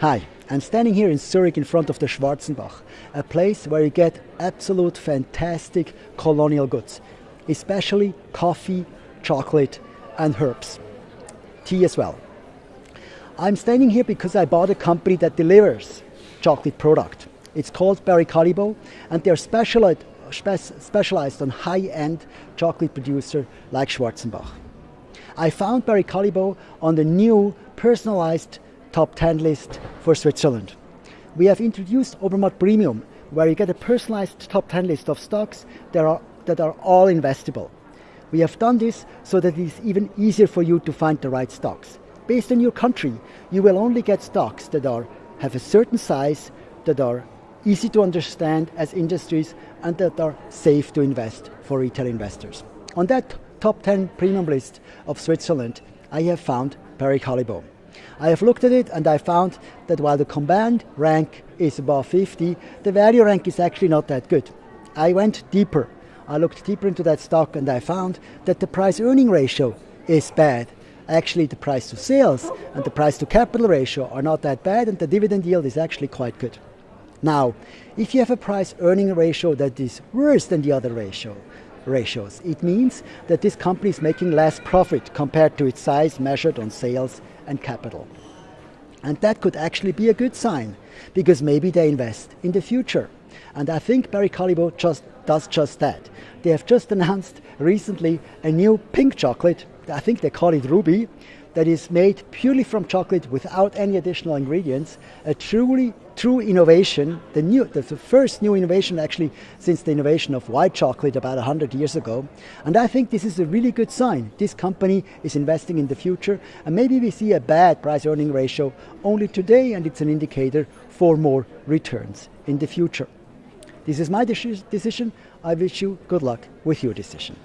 Hi, I'm standing here in Zurich in front of the Schwarzenbach, a place where you get absolute fantastic colonial goods, especially coffee, chocolate, and herbs. Tea as well. I'm standing here because I bought a company that delivers chocolate product. It's called Barry Callebaut, and they're specialized, specialized on high-end chocolate producer like Schwarzenbach. I found Barry Callebaut on the new personalized top 10 list for Switzerland. We have introduced Obermatt Premium, where you get a personalized top 10 list of stocks that are, that are all investable. We have done this so that it is even easier for you to find the right stocks. Based on your country, you will only get stocks that are, have a certain size, that are easy to understand as industries, and that are safe to invest for retail investors. On that top 10 premium list of Switzerland, I have found Barry Callebaut. I have looked at it and I found that while the combined rank is above 50, the value rank is actually not that good. I went deeper. I looked deeper into that stock and I found that the price earning ratio is bad. Actually, the price to sales and the price to capital ratio are not that bad, and the dividend yield is actually quite good. Now, if you have a price earning ratio that is worse than the other ratio, ratios. It means that this company is making less profit compared to its size measured on sales and capital. And that could actually be a good sign because maybe they invest in the future. And I think Barry Callebaut just does just that. They have just announced recently a new pink chocolate. I think they call it Ruby, that is made purely from chocolate without any additional ingredients, a truly true innovation, the new the first new innovation actually since the innovation of white chocolate about 100 years ago. And I think this is a really good sign. This company is investing in the future and maybe we see a bad price earning ratio only today and it's an indicator for more returns in the future. This is my decision. I wish you good luck with your decision.